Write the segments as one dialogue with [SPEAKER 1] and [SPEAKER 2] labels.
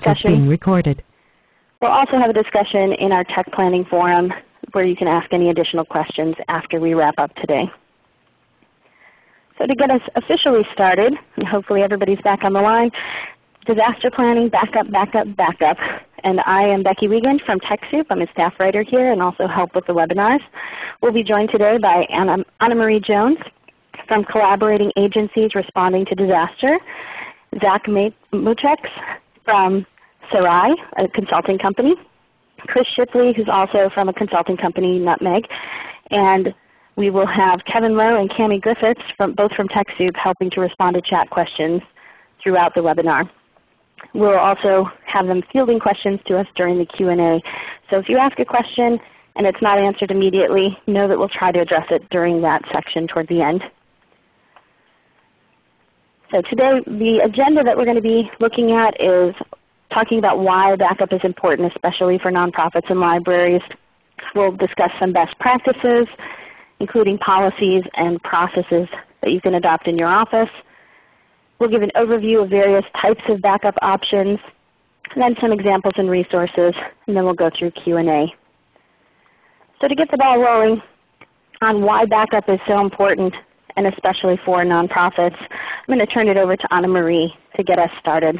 [SPEAKER 1] discussion.
[SPEAKER 2] being recorded.
[SPEAKER 1] We'll also have a discussion in our tech planning forum where you can ask any additional questions after we wrap up today. So to get us officially started, and hopefully everybody's back on the line, disaster planning, backup, backup, backup. And I am Becky Wiegand from TechSoup. I'm a staff writer here and also help with the webinars. We'll be joined today by Anna, Anna Marie Jones from Collaborating Agencies Responding to Disaster, Zach Muchex from Sarai, a consulting company, Chris Shipley, who's also from a consulting company, Nutmeg, and we will have Kevin Lowe and Cami Griffiths, from, both from TechSoup, helping to respond to chat questions throughout the webinar. We'll also have them fielding questions to us during the Q&A. So if you ask a question and it's not answered immediately, know that we'll try to address it during that section toward the end. So today the agenda that we're going to be looking at is talking about why backup is important, especially for nonprofits and libraries. We'll discuss some best practices, including policies and processes that you can adopt in your office. We'll give an overview of various types of backup options, and then some examples and resources, and then we'll go through Q&A. So to get the ball rolling on why backup is so important, and especially for nonprofits, I'm going to turn it over to Anna Marie to get us started.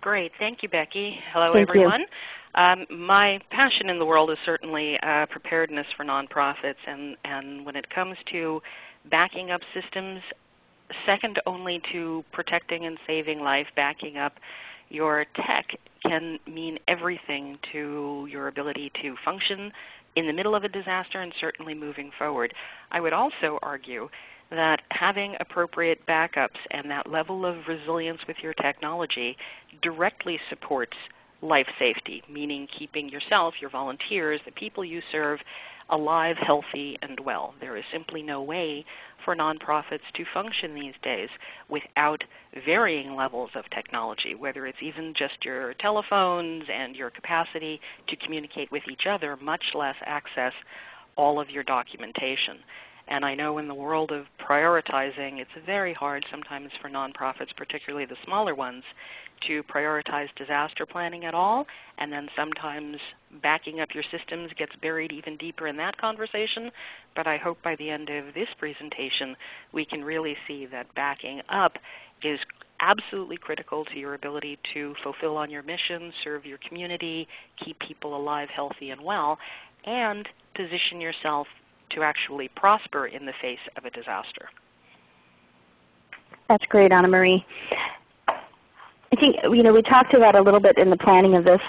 [SPEAKER 3] Great. Thank you, Becky. Hello,
[SPEAKER 1] Thank
[SPEAKER 3] everyone. Um, my passion in the world is certainly uh, preparedness for nonprofits, and, and when it comes to backing up systems, second only to protecting and saving life, backing up your tech can mean everything to your ability to function in the middle of a disaster and certainly moving forward. I would also argue that having appropriate backups and that level of resilience with your technology directly supports life safety, meaning keeping yourself, your volunteers, the people you serve alive, healthy, and well. There is simply no way for nonprofits to function these days without varying levels of technology, whether it's even just your telephones and your capacity to communicate with each other, much less access all of your documentation. And I know in the world of prioritizing, it's very hard sometimes for nonprofits, particularly the smaller ones, to prioritize disaster planning at all. And then sometimes backing up your systems gets buried even deeper in that conversation. But I hope by the end of this presentation we can really see that backing up is absolutely critical to your ability to fulfill on your mission, serve your community, keep people alive, healthy, and well, and position yourself to actually prosper in the face of a disaster.
[SPEAKER 1] That's great, Anna Marie. I think you know we talked about a little bit in the planning of this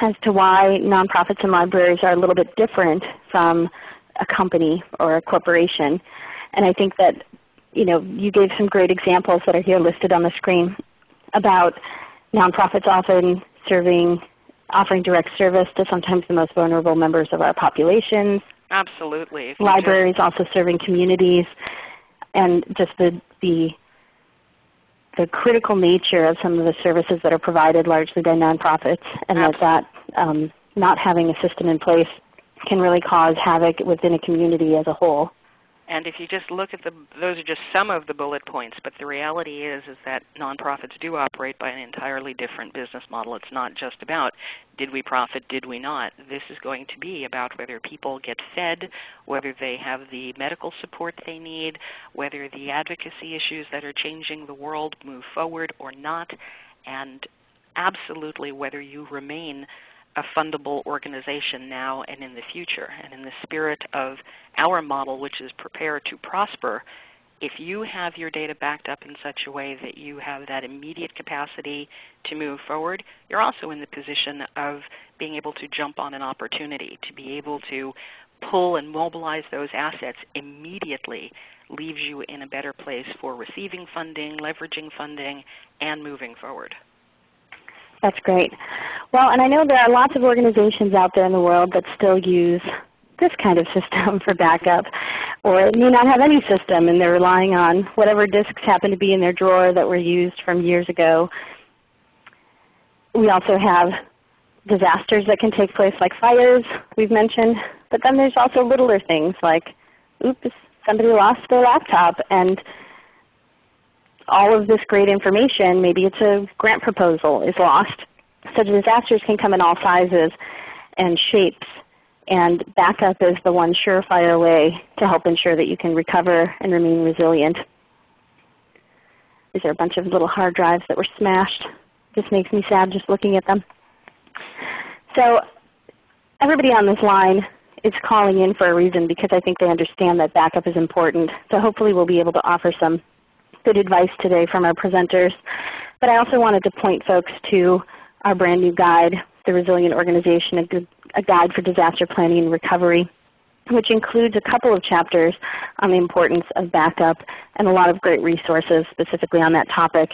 [SPEAKER 1] as to why nonprofits and libraries are a little bit different from a company or a corporation. And I think that you know you gave some great examples that are here listed on the screen about nonprofits often serving offering direct service to sometimes the most vulnerable members of our populations,
[SPEAKER 3] Absolutely.
[SPEAKER 1] Libraries also serving communities, and just the, the the critical nature of some of the services that are provided largely by nonprofits, and
[SPEAKER 3] Absolutely.
[SPEAKER 1] that that um, not having a system in place can really cause havoc within a community as a whole.
[SPEAKER 3] And if you just look at the, those are just some of the bullet points, but the reality is, is that nonprofits do operate by an entirely different business model. It's not just about did we profit, did we not. This is going to be about whether people get fed, whether they have the medical support they need, whether the advocacy issues that are changing the world move forward or not, and absolutely whether you remain a fundable organization now and in the future. And in the spirit of our model, which is prepare to prosper, if you have your data backed up in such a way that you have that immediate capacity to move forward, you're also in the position of being able to jump on an opportunity, to be able to pull and mobilize those assets immediately leaves you in a better place for receiving funding, leveraging funding, and moving forward.
[SPEAKER 1] That's great. Well, and I know there are lots of organizations out there in the world that still use this kind of system for backup, or may not have any system and they're relying on whatever disks happen to be in their drawer that were used from years ago. We also have disasters that can take place like fires we've mentioned, but then there's also littler things like, oops, somebody lost their laptop and all of this great information, maybe it's a grant proposal, is lost. So disasters can come in all sizes and shapes, and backup is the one surefire way to help ensure that you can recover and remain resilient. These are a bunch of little hard drives that were smashed. This makes me sad just looking at them. So everybody on this line is calling in for a reason because I think they understand that backup is important. So hopefully we'll be able to offer some good advice today from our presenters. But I also wanted to point folks to our brand new guide, The Resilient Organization, a, guide for disaster planning and recovery, which includes a couple of chapters on the importance of backup and a lot of great resources specifically on that topic.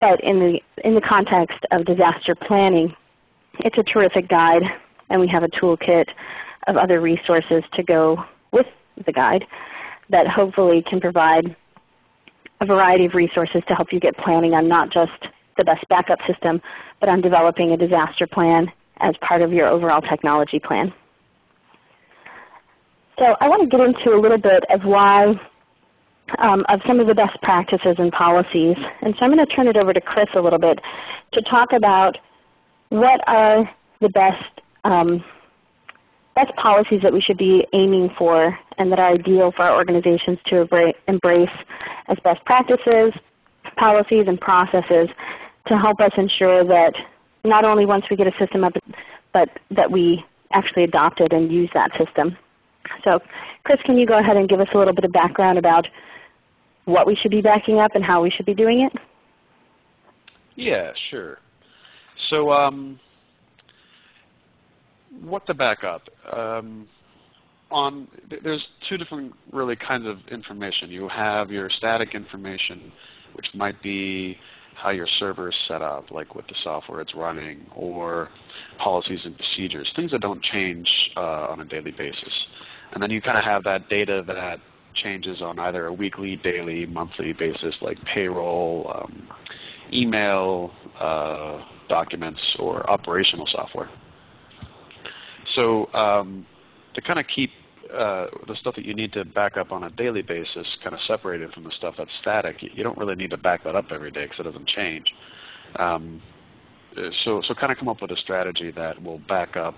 [SPEAKER 1] But in the, in the context of disaster planning, it's a terrific guide, and we have a toolkit of other resources to go with the guide that hopefully can provide a variety of resources to help you get planning on not just the best backup system, but on developing a disaster plan as part of your overall technology plan. So I want to get into a little bit of why, um, of some of the best practices and policies. And so I'm going to turn it over to Chris a little bit to talk about what are the best um, best policies that we should be aiming for and that are ideal for our organizations to embrace as best practices, policies, and processes to help us ensure that not only once we get a system up, but that we actually adopt it and use that system. So Chris, can you go ahead and give us a little bit of background about what we should be backing up and how we should be doing it?
[SPEAKER 2] Yeah, sure. So um, what to back up? Um, on there's two different really kinds of information. You have your static information, which might be how your server is set up, like with the software it's running, or policies and procedures, things that don't change uh, on a daily basis. And then you kind of have that data that changes on either a weekly, daily, monthly basis, like payroll, um, email, uh, documents, or operational software. So um, to kind of keep uh, the stuff that you need to back up on a daily basis kind of separated from the stuff that's static, you don't really need to back that up every day because it doesn't change. Um, so, so kind of come up with a strategy that will back up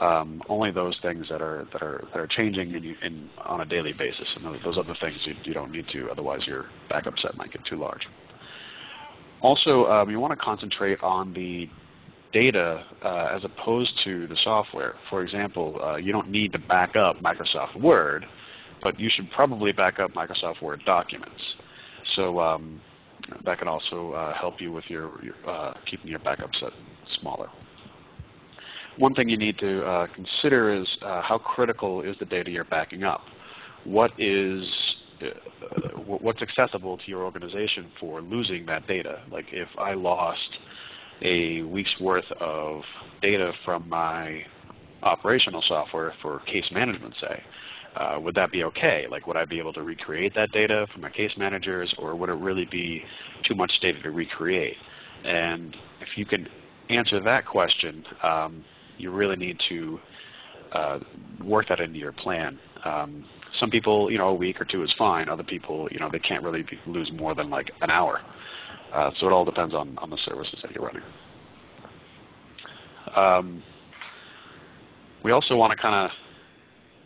[SPEAKER 2] um, only those things that are that are that are changing in, in on a daily basis, and those, those other things you, you, don't need to. Otherwise, your backup set might get too large. Also, um, you want to concentrate on the data uh, as opposed to the software. For example, uh, you don't need to back up Microsoft Word, but you should probably back up Microsoft Word documents. So um, that can also uh, help you with your, your uh, keeping your backup set smaller. One thing you need to uh, consider is uh, how critical is the data you're backing up. What is what's accessible to your organization for losing that data? Like if I lost a week's worth of data from my operational software for case management, say, uh, would that be okay? Like would I be able to recreate that data from my case managers or would it really be too much data to recreate? And if you can answer that question, um, you really need to uh, work that into your plan. Um, some people, you know, a week or two is fine. Other people, you know, they can't really lose more than like an hour. Uh, so it all depends on, on the services that you're running. Um, we also want to kind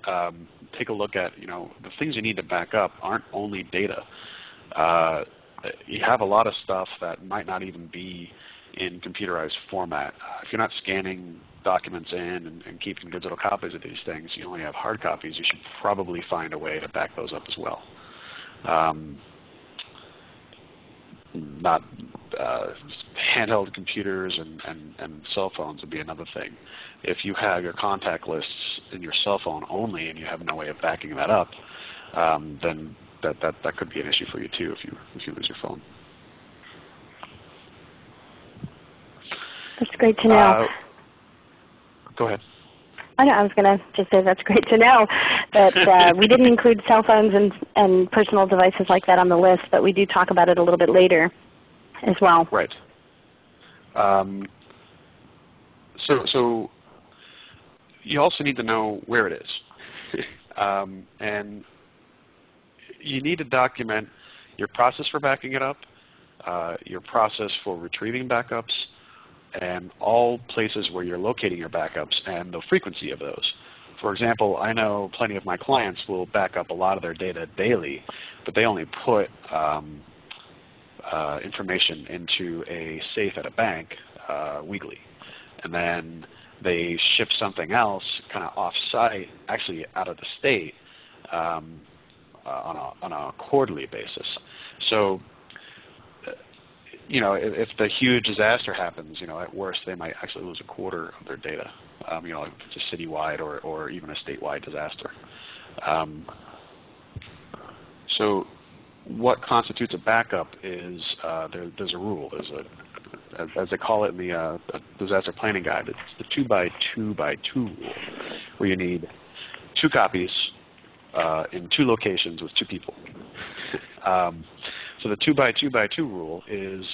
[SPEAKER 2] of um, take a look at, you know, the things you need to back up aren't only data. Uh, you have a lot of stuff that might not even be in computerized format. Uh, if you're not scanning documents in and, and, keeping digital copies of these things, you only have hard copies, you should probably find a way to back those up as well. Um, not uh, handheld computers and, and, and cell phones would be another thing. If you have your contact lists in your cell phone only and you have no way of backing that up, um, then that, that, that could be an issue for you too if you, if you lose your phone.
[SPEAKER 1] That's great to know. Uh,
[SPEAKER 2] go ahead.
[SPEAKER 1] I know. I was going to just say that's great to know that uh, we didn't include cell phones and, and personal devices like that on the list, but we do talk about it a little bit later as well.
[SPEAKER 2] Right. Um, so, so you also need to know where it is. um, and you need to document your process for backing it up, uh, your process for retrieving backups, and all places where you're locating your backups and the frequency of those. For example, I know plenty of my clients will back up a lot of their data daily, but they only put um, uh, information into a safe at a bank uh, weekly. And then they ship something else kind of off-site, actually out of the state, um, uh, on, a, on a quarterly basis. So you know, if, if, the huge disaster happens, you know, at worst they might actually lose a quarter of their data, um, you know, if it's a citywide or, or even a statewide disaster. Um, so what constitutes a backup is uh, there, there's a rule. There's a, as, as they call it in the uh, disaster planning guide, it's the two by two by two rule, where you need two copies uh, in two locations with two people. Um, so the two by two by two rule is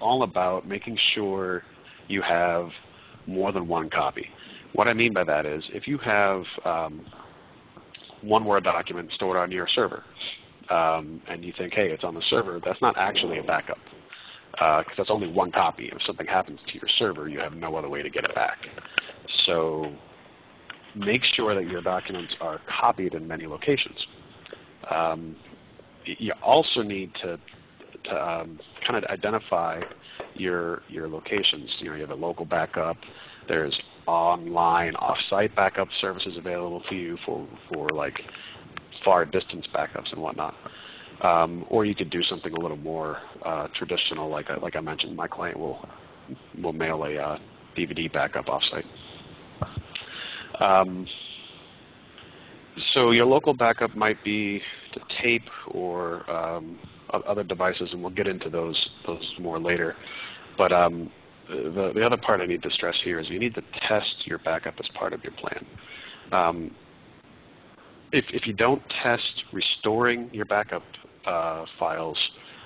[SPEAKER 2] all about making sure you have more than one copy. What I mean by that is if you have um, one Word document stored on your server, um, and you think, hey, it's on the server, that's not actually a backup because uh, that's only one copy. If something happens to your server, you have no other way to get it back. So make sure that your documents are copied in many locations. Um, you also need to, to um, kind of identify your your locations. You know, you have a local backup. There's online off-site backup services available to you for for like far distance backups and whatnot. Um, or you could do something a little more uh, traditional, like I, like I mentioned, my client will will mail a uh, DVD backup offsite. Um, so your local backup might be the tape or um, other devices, and we'll get into those those more later. But um, the, the other part I need to stress here is you need to test your backup as part of your plan. Um, if, if you don't test restoring your backup uh, files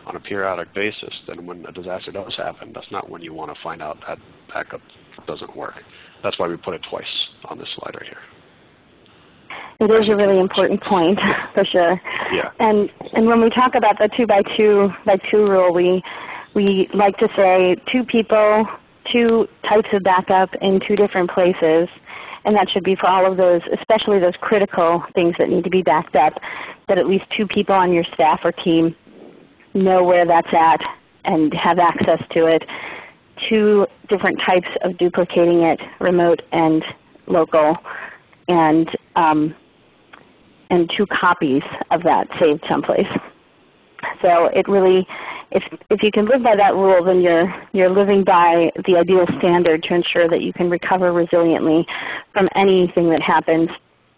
[SPEAKER 2] on a periodic basis, then when a disaster does happen, that's not when you want to find out that backup doesn't work. That's why we put it twice on this slide right here.
[SPEAKER 1] It is a really important point, for sure.
[SPEAKER 2] Yeah.
[SPEAKER 1] And and when we talk about the two by two by two rule, we we like to say two people, two types of backup in two different places. And that should be for all of those, especially those critical things that need to be backed up, that at least two people on your staff or team know where that's at and have access to it. Two different types of duplicating it, remote and local, and um, and two copies of that saved someplace. So it really, if, if you can live by that rule, then you're, you're living by the ideal standard to ensure that you can recover resiliently from anything that happens,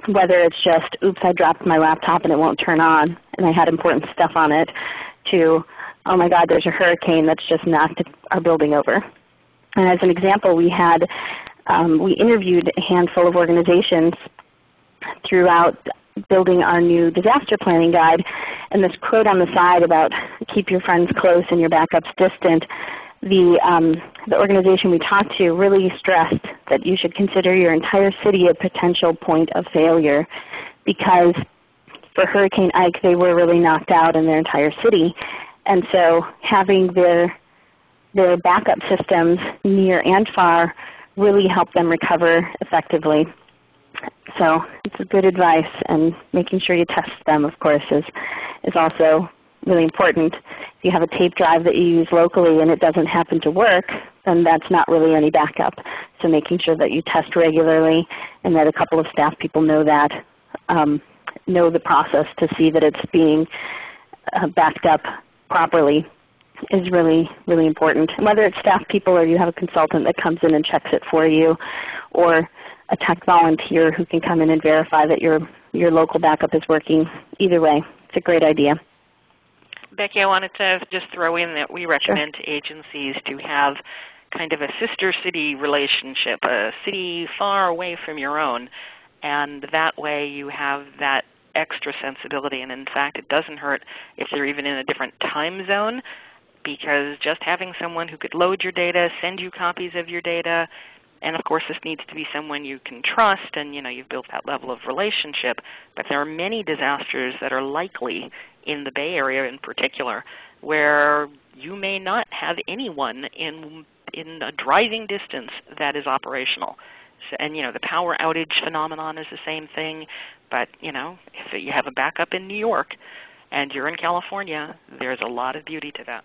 [SPEAKER 1] whether it's just, oops, I dropped my laptop and it won't turn on and I had important stuff on it, to, oh my God, there's a hurricane that's just knocked our building over. And as an example, we had, um, we interviewed a handful of organizations throughout building our new disaster planning guide. And this quote on the side about keep your friends close and your backups distant, the, um, the organization we talked to really stressed that you should consider your entire city a potential point of failure because for Hurricane Ike they were really knocked out in their entire city. And so having their, their backup systems near and far really helped them recover effectively. So it's a good advice, and making sure you test them, of course, is, is also really important. If you have a tape drive that you use locally and it doesn't happen to work, then that's not really any backup. So making sure that you test regularly and that a couple of staff people know that, um, know the process to see that it's being uh, backed up properly is really, really important. Whether it's staff people or you have a consultant that comes in and checks it for you, or a tech volunteer who can come in and verify that your, your local backup is working. Either way, it's a great idea.
[SPEAKER 3] Becky, I wanted to just throw in that we recommend sure. to agencies to have kind of a sister city relationship, a city far away from your own. And that way you have that extra sensibility. And in fact, it doesn't hurt if they're even in a different time zone because just having someone who could load your data, send you copies of your data, and of course, this needs to be someone you can trust, and you know you've built that level of relationship. But there are many disasters that are likely in the Bay Area, in particular, where you may not have anyone in in a driving distance that is operational. So, and you know the power outage phenomenon is the same thing. But you know if you have a backup in New York and you're in California, there's a lot of beauty to that.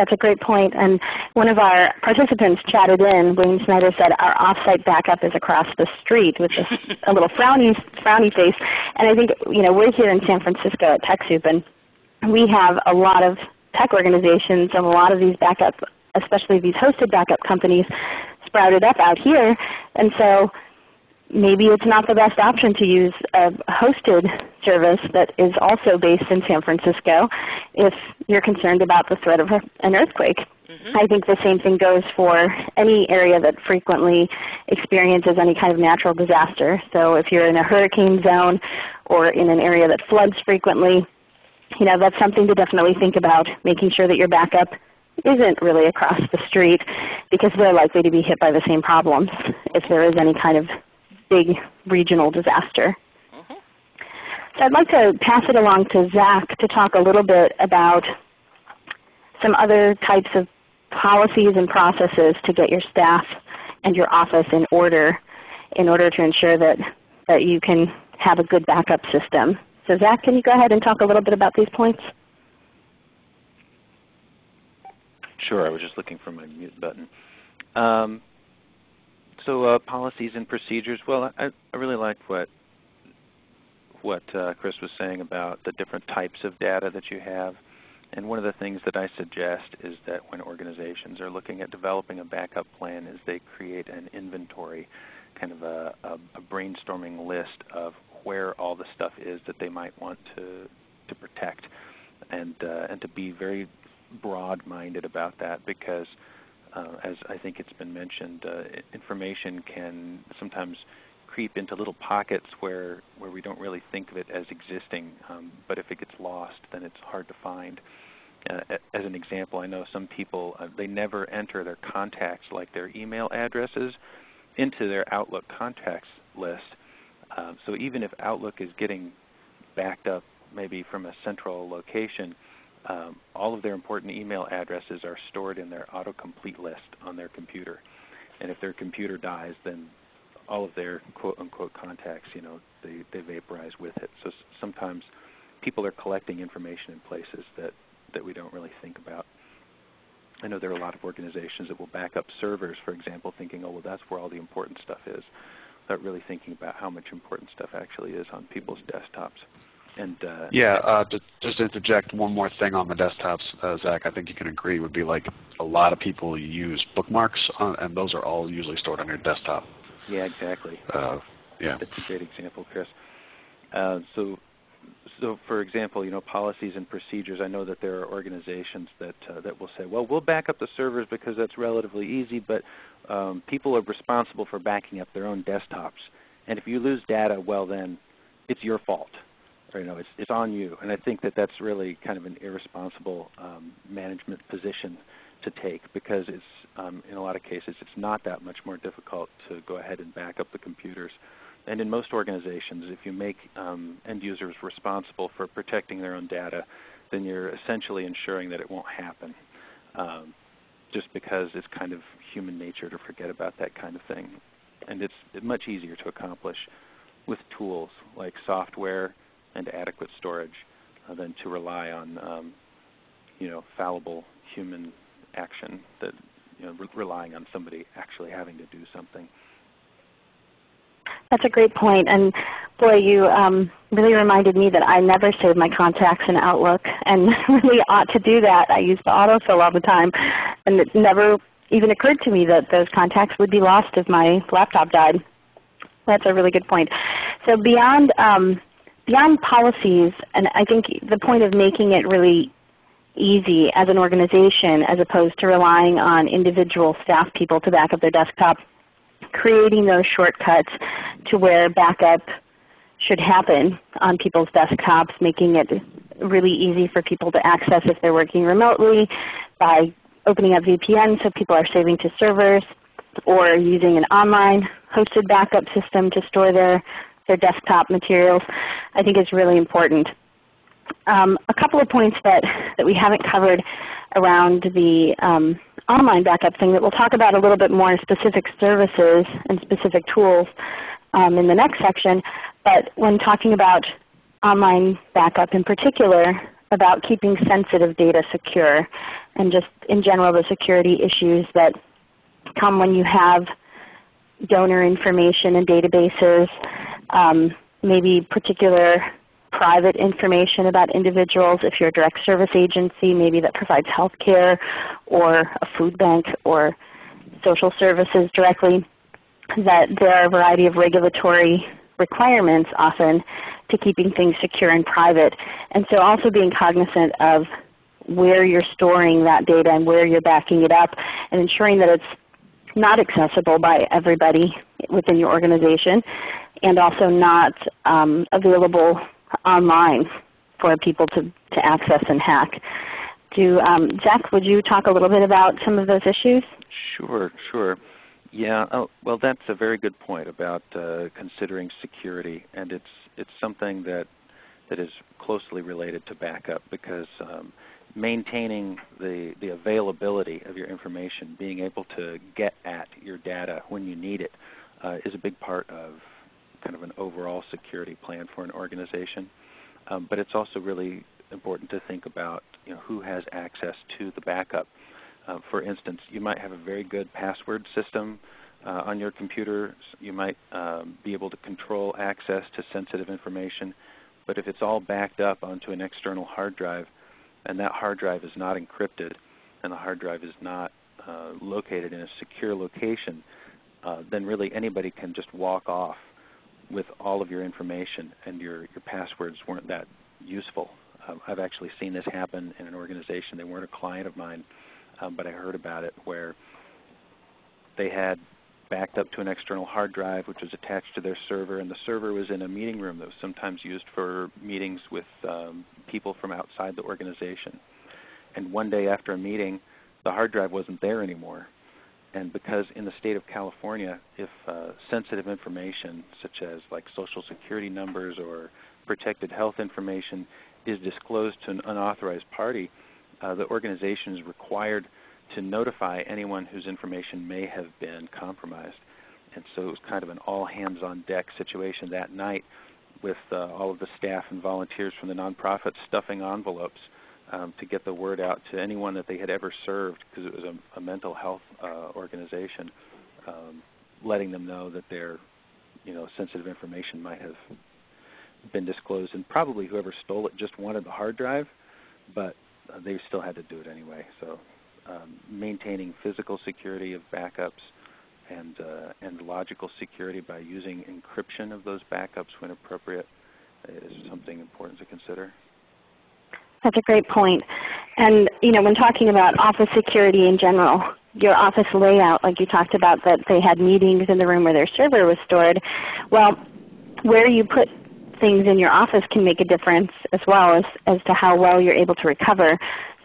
[SPEAKER 1] That's a great point. And one of our participants chatted in, Wayne Snyder said, our offsite backup is across the street with a, a little frowny, frowny face. And I think you know, we're here in San Francisco at TechSoup, and we have a lot of tech organizations and a lot of these backup, especially these hosted backup companies, sprouted up out here. And so maybe it's not the best option to use a hosted service that is also based in San Francisco if you're concerned about the threat of an earthquake. Mm -hmm. I think the same thing goes for any area that frequently experiences any kind of natural disaster. So if you're in a hurricane zone or in an area that floods frequently, you know, that's something to definitely think about, making sure that your backup isn't really across the street because they're likely to be hit by the same problems if there is any kind of big regional disaster. Mm-hmm. So I'd like to pass it along to Zach to talk a little bit about some other types of policies and processes to get your staff and your office in order in order to ensure that, that you can have a good backup system. So Zach, can you go ahead and talk a little bit about these points?
[SPEAKER 4] Sure. I was just looking for my mute button. Um, so uh, policies and procedures. Well, I, I really like what what uh, Chris was saying about the different types of data that you have. And one of the things that I suggest is that when organizations are looking at developing a backup plan is they create an inventory, kind of a, a, a brainstorming list of where all the stuff is that they might want to, to protect and, uh, and to be very broad-minded about that because uh, as I think it's been mentioned, uh, information can sometimes creep into little pockets where, where we don't really think of it as existing. Um, but if it gets lost, then it's hard to find. Uh, as an example, I know some people, uh, they never enter their contacts, like their email addresses, into their Outlook contacts list. Um, so even if Outlook is getting backed up maybe from a central location, um, all of their important email addresses are stored in their autocomplete list on their computer. And if their computer dies, then all of their quote-unquote contacts, you know, they, they vaporize with it. So sometimes people are collecting information in places that, that we don't really think about. I know there are a lot of organizations that will back up servers, for example, thinking, oh, well, that's where all the important stuff is, without really thinking about how much important stuff actually is on people's desktops. And uh,
[SPEAKER 2] yeah, uh, to, just to interject one more thing on the desktops, uh, Zach, I think you can agree would be like a lot of people use bookmarks, on, and those are all usually stored on your desktop.
[SPEAKER 4] Yeah, exactly.
[SPEAKER 2] Uh, yeah,
[SPEAKER 4] that's a great example, Chris. Uh, so, so for example, you know, policies and procedures. I know that there are organizations that uh, that will say, well, we'll back up the servers because that's relatively easy, but um, people are responsible for backing up their own desktops, and if you lose data, well, then it's your fault you know, it's, it's on you. And I think that that's really kind of an irresponsible um, management position to take because it's, um, in a lot of cases it's not that much more difficult to go ahead and back up the computers. And in most organizations, if you make um, end users responsible for protecting their own data, then you're essentially ensuring that it won't happen. Um, just because it's kind of human nature to forget about that kind of thing. And it's much easier to accomplish with tools like software and adequate storage uh, than to rely on um, you know, fallible human action that you know, re relying on somebody actually having to do something.
[SPEAKER 1] That's a great point. And boy, you um, really reminded me that I never save my contacts in Outlook and really ought to do that. I use the autofill all the time. And it never even occurred to me that those contacts would be lost if my laptop died. That's a really good point. So beyond um, beyond policies, and I think the point of making it really easy as an organization as opposed to relying on individual staff people to back up their desktop, creating those shortcuts to where backup should happen on people's desktops, making it really easy for people to access if they're working remotely by opening up VPN so people are saving to servers or using an online hosted backup system to store their their desktop materials, I think is really important. Um, a couple of points that, that we haven't covered around the um, online backup thing that we'll talk about a little bit more specific services and specific tools um, in the next section. But when talking about online backup in particular, about keeping sensitive data secure and just in general the security issues that come when you have donor information and databases, um, maybe particular private information about individuals if you're a direct service agency maybe that provides health care or a food bank or social services directly, that there are a variety of regulatory requirements often to keeping things secure and private. And so also being cognizant of where you're storing that data and where you're backing it up and ensuring that it's not accessible by everybody within your organization and also not um, available online for people to, to access and hack. Do, um, Zach, would you talk a little bit about some of those issues?
[SPEAKER 4] Sure, sure. Yeah, oh, well that's a very good point about uh, considering security and it's, it's something that, that is closely related to backup because um, maintaining the, the availability of your information, being able to get at your data when you need it, uh, is a big part of kind of an overall security plan for an organization. Um, but it's also really important to think about you know, who has access to the backup. Uh, for instance, you might have a very good password system uh, on your computer. You might um, be able to control access to sensitive information. But if it's all backed up onto an external hard drive, and that hard drive is not encrypted, and the hard drive is not uh, located in a secure location, uh, then really anybody can just walk off with all of your information and your, your passwords weren't that useful. Um, I've actually seen this happen in an organization. They weren't a client of mine, um, but I heard about it where they had backed up to an external hard drive which was attached to their server and the server was in a meeting room that was sometimes used for meetings with um, people from outside the organization. And one day after a meeting the hard drive wasn't there anymore and because in the state of California, if uh, sensitive information such as like social security numbers or protected health information is disclosed to an unauthorized party, uh, the organization is required to notify anyone whose information may have been compromised. And so it was kind of an all hands on deck situation that night with uh, all of the staff and volunteers from the nonprofit stuffing envelopes um, to get the word out to anyone that they had ever served because it was a, a mental health uh, organization, um, letting them know that their you know, sensitive information might have been disclosed. And probably whoever stole it just wanted the hard drive, but uh, they still had to do it anyway. So um, maintaining physical security of backups and, uh, and logical security by using encryption of those backups when appropriate is something important to consider.
[SPEAKER 1] That's a great point. And you know, when talking about office security in general, your office layout, like you talked about that they had meetings in the room where their server was stored, well, where you put things in your office can make a difference as well as, as to how well you're able to recover.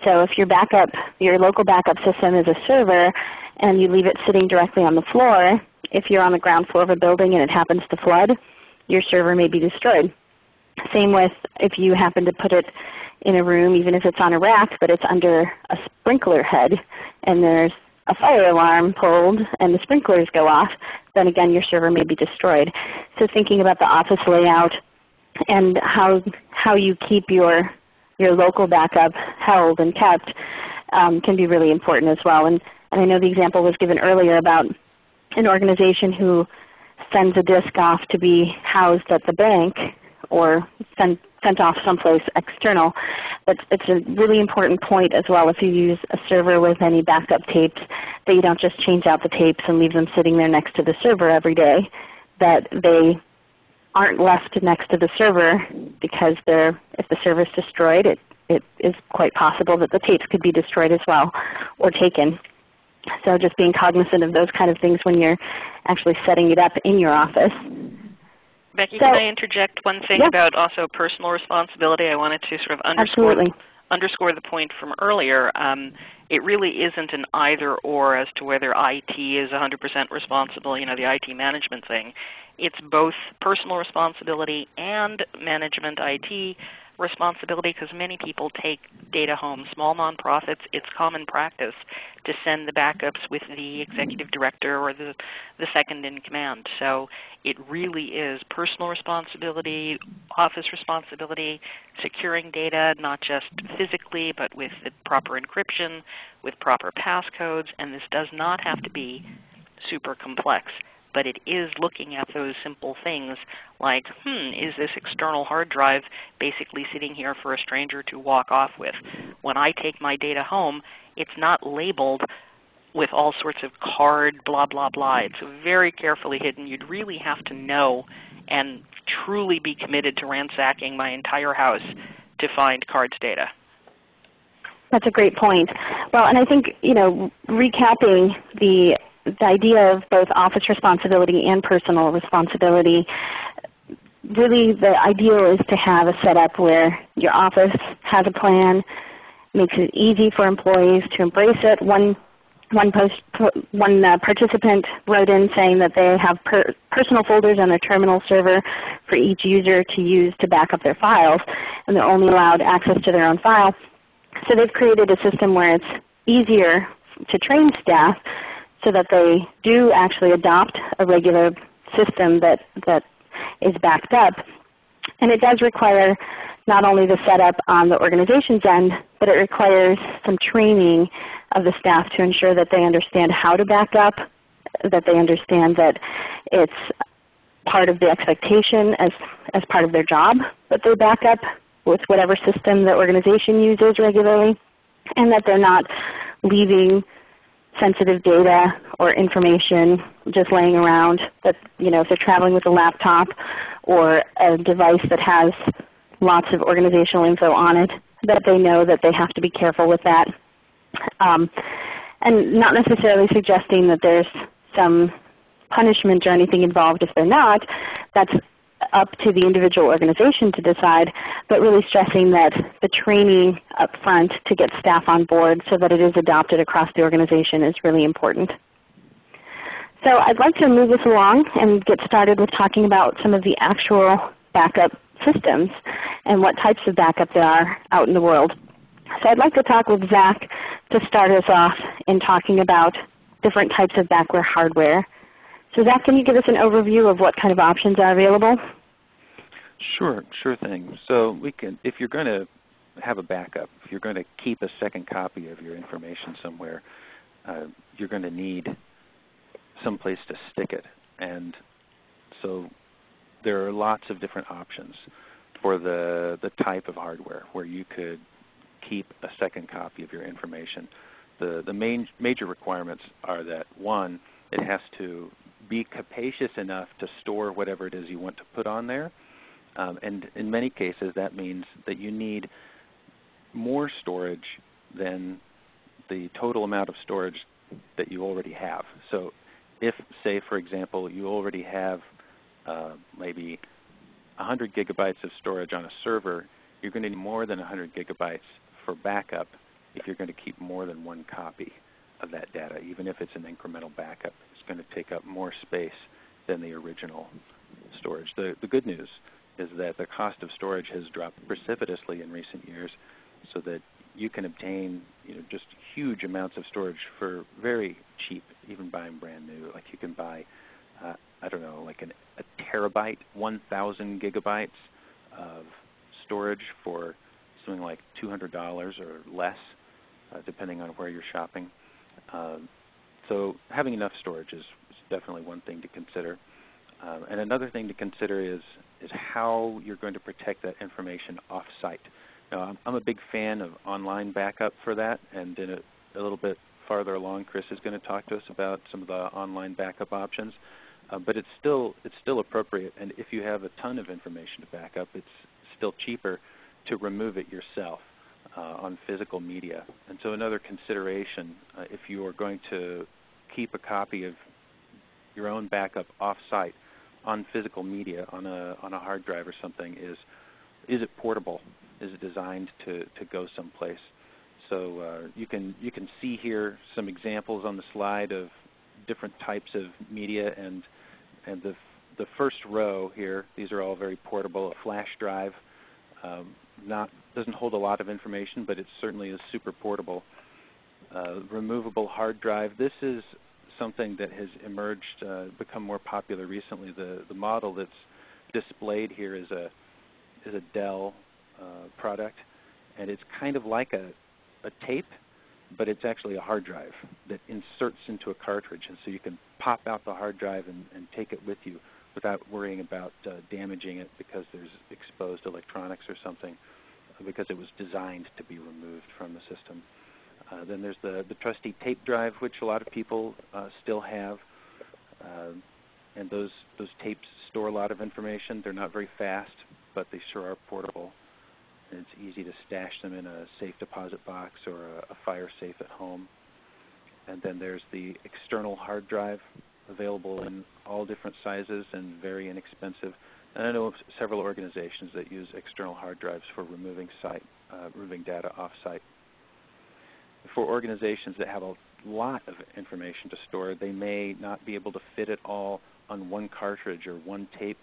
[SPEAKER 1] So if your backup, your local backup system is a server and you leave it sitting directly on the floor, if you're on the ground floor of a building and it happens to flood, your server may be destroyed. Same with if you happen to put it in a room, even if it's on a rack, but it's under a sprinkler head and there's a fire alarm pulled and the sprinklers go off, then again your server may be destroyed. So thinking about the office layout and how, how you keep your, your local backup held and kept um, can be really important as well. And, and I know the example was given earlier about an organization who sends a disk off to be housed at the bank or send sent off someplace external. But it's a really important point as well if you use a server with any backup tapes that you don't just change out the tapes and leave them sitting there next to the server every day, that they aren't left next to the server because they're, if the server is destroyed, it, it is quite possible that the tapes could be destroyed as well or taken. So just being cognizant of those kind of things when you're actually setting it up in your office.
[SPEAKER 3] Becky, so, can I interject one thing yeah. about also personal responsibility? I wanted to sort of underscore,
[SPEAKER 1] Absolutely.
[SPEAKER 3] underscore the point from earlier. Um, it really isn't an either or as to whether IT is 100% responsible, you know, the IT management thing. It's both personal responsibility and management IT responsibility because many people take data home. Small nonprofits, it's common practice to send the backups with the executive director or the, the second in command. So it really is personal responsibility, office responsibility, securing data not just physically but with the proper encryption, with proper passcodes, and this does not have to be super complex but it is looking at those simple things like, hmm, is this external hard drive basically sitting here for a stranger to walk off with? When I take my data home, it's not labeled with all sorts of CARD blah blah blah. It's very carefully hidden. You'd really have to know and truly be committed to ransacking my entire house to find CARD's data.
[SPEAKER 1] That's a great point. Well, and I think you know, recapping the the idea of both office responsibility and personal responsibility, really the ideal is to have a setup where your office has a plan, makes it easy for employees to embrace it. One, one, post, one uh, participant wrote in saying that they have per personal folders on their terminal server for each user to use to back up their files, and they're only allowed access to their own file. So they've created a system where it's easier to train staff so that they do actually adopt a regular system that, that is backed up. And it does require not only the setup on the organization's end, but it requires some training of the staff to ensure that they understand how to back up, that they understand that it's part of the expectation as, as part of their job that they back up with whatever system the organization uses regularly, and that they're not leaving sensitive data or information just laying around that you know if they're traveling with a laptop or a device that has lots of organizational info on it that they know that they have to be careful with that. Um, and not necessarily suggesting that there's some punishment or anything involved if they're not. That's up to the individual organization to decide, but really stressing that the training up front to get staff on board so that it is adopted across the organization is really important. So I'd like to move this along and get started with talking about some of the actual backup systems and what types of backup there are out in the world. So I'd like to talk with Zach to start us off in talking about different types of backware hardware so Zach, can you give us an overview of what kind of options are available?
[SPEAKER 4] Sure, sure thing. So we can, if you're going to have a backup, if you're going to keep a second copy of your information somewhere, uh, you're going to need some place to stick it. And so there are lots of different options for the, the type of hardware where you could keep a second copy of your information. The, the main major requirements are that one, it has to be capacious enough to store whatever it is you want to put on there. Um, and in many cases that means that you need more storage than the total amount of storage that you already have. So if, say, for example, you already have uh, maybe 100 gigabytes of storage on a server, you're going to need more than 100 gigabytes for backup if you're going to keep more than one copy of that data, even if it's an incremental backup. It's going to take up more space than the original storage. The, the good news is that the cost of storage has dropped precipitously in recent years so that you can obtain you know, just huge amounts of storage for very cheap, even buying brand new. Like you can buy, uh, I don't know, like an, a terabyte, 1,000 gigabytes of storage for something like $200 or less, uh, depending on where you're shopping. Um, so having enough storage is, is, definitely one thing to consider. Um, and another thing to consider is, is how you're going to protect that information off-site. Now, I'm, a big fan of online backup for that, and in a, a, little bit farther along, Chris is going to talk to us about some of the online backup options. Uh, but it's still, it's still appropriate, and if you have a ton of information to back up, it's still cheaper to remove it yourself uh, on physical media. And so another consideration, uh, if you are going to keep a copy of your own backup off-site on physical media on a, on a hard drive or something is, is it portable? Is it designed to, to go someplace? So uh, you, can, you can see here some examples on the slide of different types of media and, and the, the first row here, these are all very portable, a flash drive, Um, not doesn't hold a lot of information, but it certainly is super portable. Uh, removable hard drive. This is something that has emerged, uh, become more popular recently. The the model that's displayed here is a is a Dell uh, product, and it's kind of like a a tape, but it's actually a hard drive that inserts into a cartridge, and so you can pop out the hard drive and, and take it with you without worrying about uh, damaging it because there's exposed electronics or something, because it was designed to be removed from the system. Uh, then there's the, the trusty tape drive, which a lot of people uh, still have. Uh, and those, those tapes store a lot of information. They're not very fast, but they sure are portable. And it's easy to stash them in a safe deposit box or a, a fire safe at home. And then there's the external hard drive, available in all different sizes and very inexpensive. And I know of several organizations that use external hard drives for removing site, uh, removing data off-site. For organizations that have a lot of information to store, they may not be able to fit it all on one cartridge or one tape.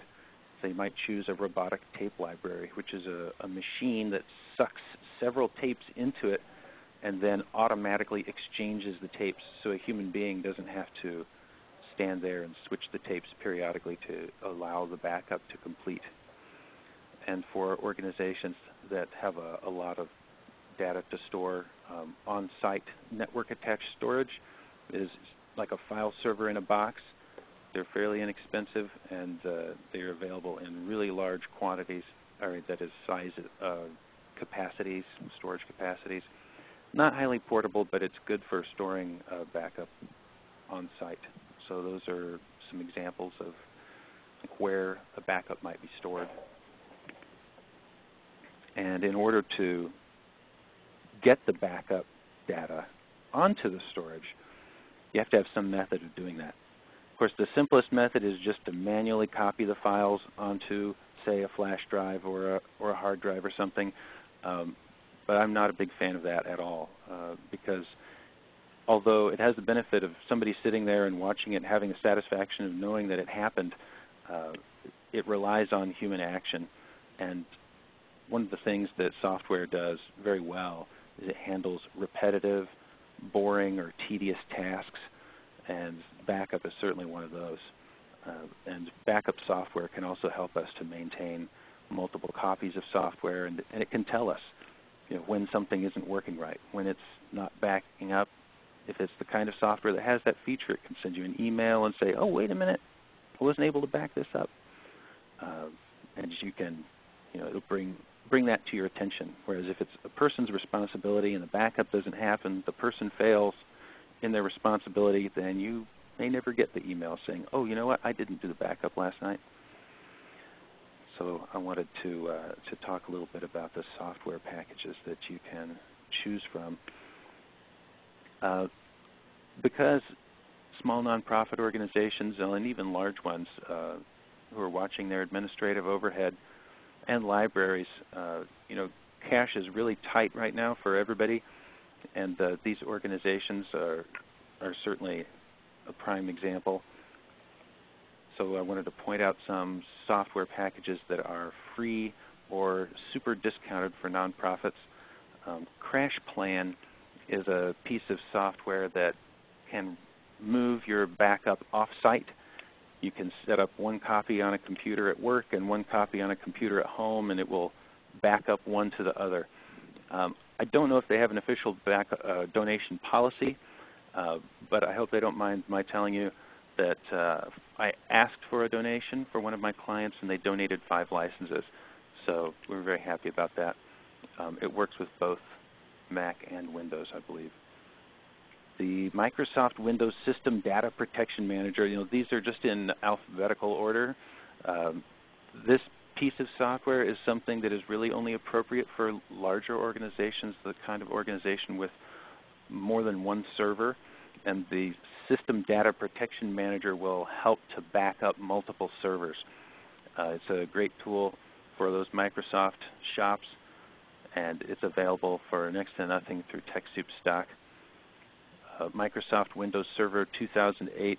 [SPEAKER 4] They might choose a robotic tape library, which is a, a machine that sucks several tapes into it and then automatically exchanges the tapes so a human being doesn't have to stand there and switch the tapes periodically to allow the backup to complete. And for organizations that have a, a lot of data to store, um, on-site network-attached storage is like a file server in a box. They're fairly inexpensive, and uh, they're available in really large quantities, or that is size uh, capacities, storage capacities. Not highly portable, but it's good for storing uh, backup on site. So those are some examples of where a backup might be stored. And in order to get the backup data onto the storage, you have to have some method of doing that. Of course, the simplest method is just to manually copy the files onto, say, a flash drive or a, or a hard drive or something. Um, but I'm not a big fan of that at all uh, because although it has the benefit of somebody sitting there and watching it having the satisfaction of knowing that it happened, uh, it relies on human action. And one of the things that software does very well is it handles repetitive, boring, or tedious tasks, and backup is certainly one of those. Uh, and backup software can also help us to maintain multiple copies of software, and, and it can tell us you know, when something isn't working right, when it's not backing up, if it's the kind of software that has that feature, it can send you an email and say, oh, wait a minute, I wasn't able to back this up. Uh, and you can, you know, it'll bring, bring that to your attention. Whereas if it's a person's responsibility and the backup doesn't happen, the person fails in their responsibility, then you may never get the email saying, oh, you know what, I didn't do the backup last night. So I wanted to, uh, to talk a little bit about the software packages that you can choose from. Uh, because small nonprofit organizations and even large ones uh, who are watching their administrative overhead and libraries, uh, you know, cash is really tight right now for everybody, and uh, these organizations are are certainly a prime example. So I wanted to point out some software packages that are free or super discounted for nonprofits. Um, CrashPlan is a piece of software that can move your backup off-site. You can set up one copy on a computer at work and one copy on a computer at home, and it will back up one to the other. Um, I don't know if they have an official back, uh, donation policy, uh, but I hope they don't mind my telling you that uh, I asked for a donation for one of my clients, and they donated five licenses. So we're very happy about that. Um, it works with both Mac and Windows, I believe. The Microsoft Windows System Data Protection Manager, you know, these are just in alphabetical order. Um, this piece of software is something that is really only appropriate for larger organizations, the kind of organization with more than one server. And the System Data Protection Manager will help to back up multiple servers. Uh, it's a great tool for those Microsoft shops and it's available for next to nothing through TechSoup stock. Microsoft Windows Server 2008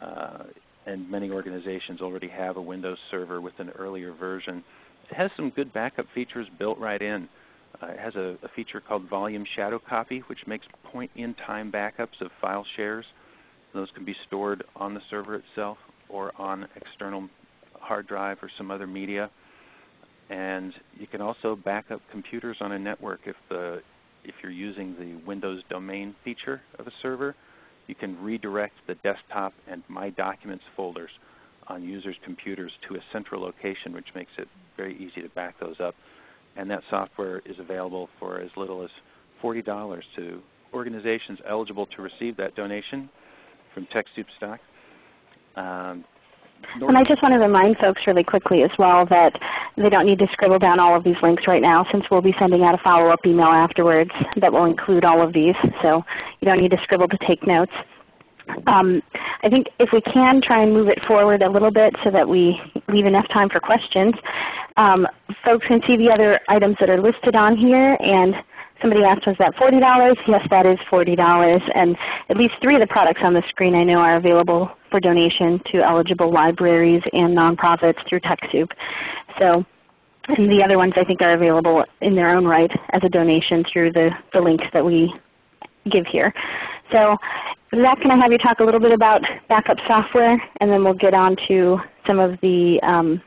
[SPEAKER 4] uh, and many organizations already have a Windows Server with an earlier version It has some good backup features built right in. Uh, it has a, a, feature called Volume Shadow Copy, which makes point-in-time backups of file shares. Those can be stored on the server itself or on external hard drive or some other media. And you can also back up computers on a network if, the, if you're using the Windows domain feature of a server. You can redirect the desktop and My Documents folders on users' computers to a central location, which makes it very easy to back those up. And that software is available for as little as $40 to organizations eligible to receive that donation from TechSoup stock. Um,
[SPEAKER 1] and I just want to remind folks really quickly as well that they don't need to scribble down all of these links right now since we'll be sending out a follow-up email afterwards that will include all of these. So you don't need to scribble to take notes. Um, I think if we can try and move it forward a little bit so that we leave enough time for questions, um, folks can see the other items that are listed on here. And somebody asked, was that $40? Yes, that is $40. And at least three of the products on the screen I know are available for donation to eligible libraries and nonprofits through TechSoup. So and the other ones I think are available in their own right as a donation through the, the links that we give here. So Zach, can I have you talk a little bit about backup software, and then we'll get on to some of the um,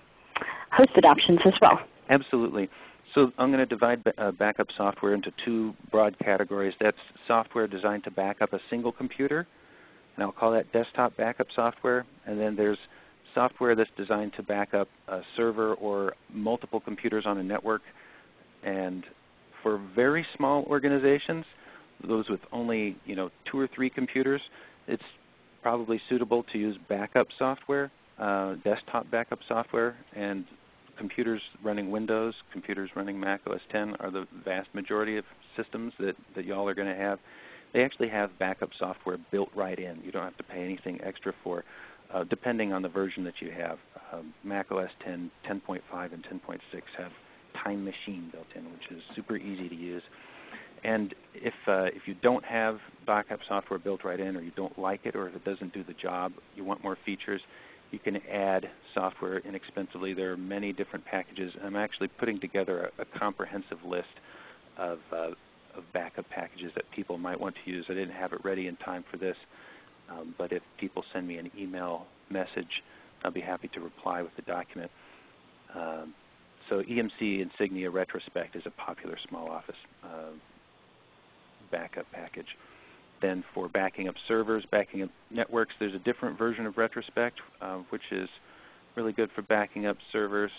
[SPEAKER 1] hosted options as well.
[SPEAKER 4] Absolutely. So I'm going to divide uh, backup software into two broad categories. That's software designed to back up a single computer, and I'll call that desktop backup software. And then there's software that's designed to back up a server or multiple computers on a network. And for very small organizations, those with only you know two or three computers, it's probably suitable to use backup software, uh, desktop backup software, and computers running Windows, computers running Mac OS 10 are the vast majority of systems that, that y'all are going to have. They actually have backup software built right in. You don't have to pay anything extra for, uh, depending on the version that you have. Um, Mac OS 10, 10.5, and 10.6 have Time Machine built in, which is super easy to use. And if, uh, if you don't have backup software built right in or you don't like it or if it doesn't do the job, you want more features, you can add software inexpensively. There are many different packages. I'm actually putting together a, a comprehensive list of, uh, of backup packages that people might want to use. I didn't have it ready in time for this, um, but if people send me an email message, I'll be happy to reply with the document. Um, so EMC Insignia Retrospect is a popular small office uh, backup package. Then for backing up servers, backing up networks, there's a different version of Retrospect, uh, which is really good for backing up servers.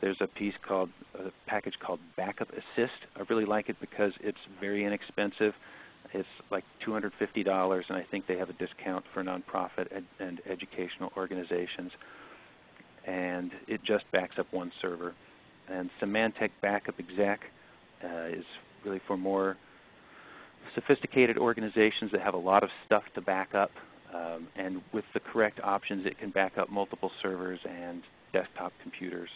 [SPEAKER 4] There's a piece called a package called Backup Assist. I really like it because it's very inexpensive. It's like $250, and I think they have a discount for nonprofit ed and educational organizations. And it just backs up one server. And Symantec Backup Exec uh, is really for more sophisticated organizations that have a lot of stuff to back up. Um, and with the correct options, it can back up multiple servers and desktop computers.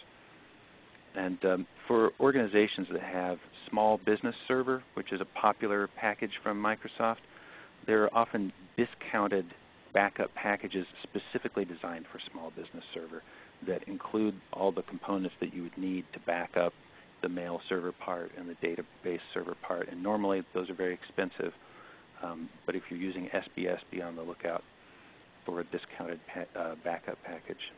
[SPEAKER 4] And um, for organizations that have small business server, which is a popular package from Microsoft, there are often discounted backup packages specifically designed for small business server that include all the components that you would need to back up the mail server part and the database server part. And normally those are very expensive. Um, but if you're using SBS, be on the lookout for a discounted pa uh, backup package.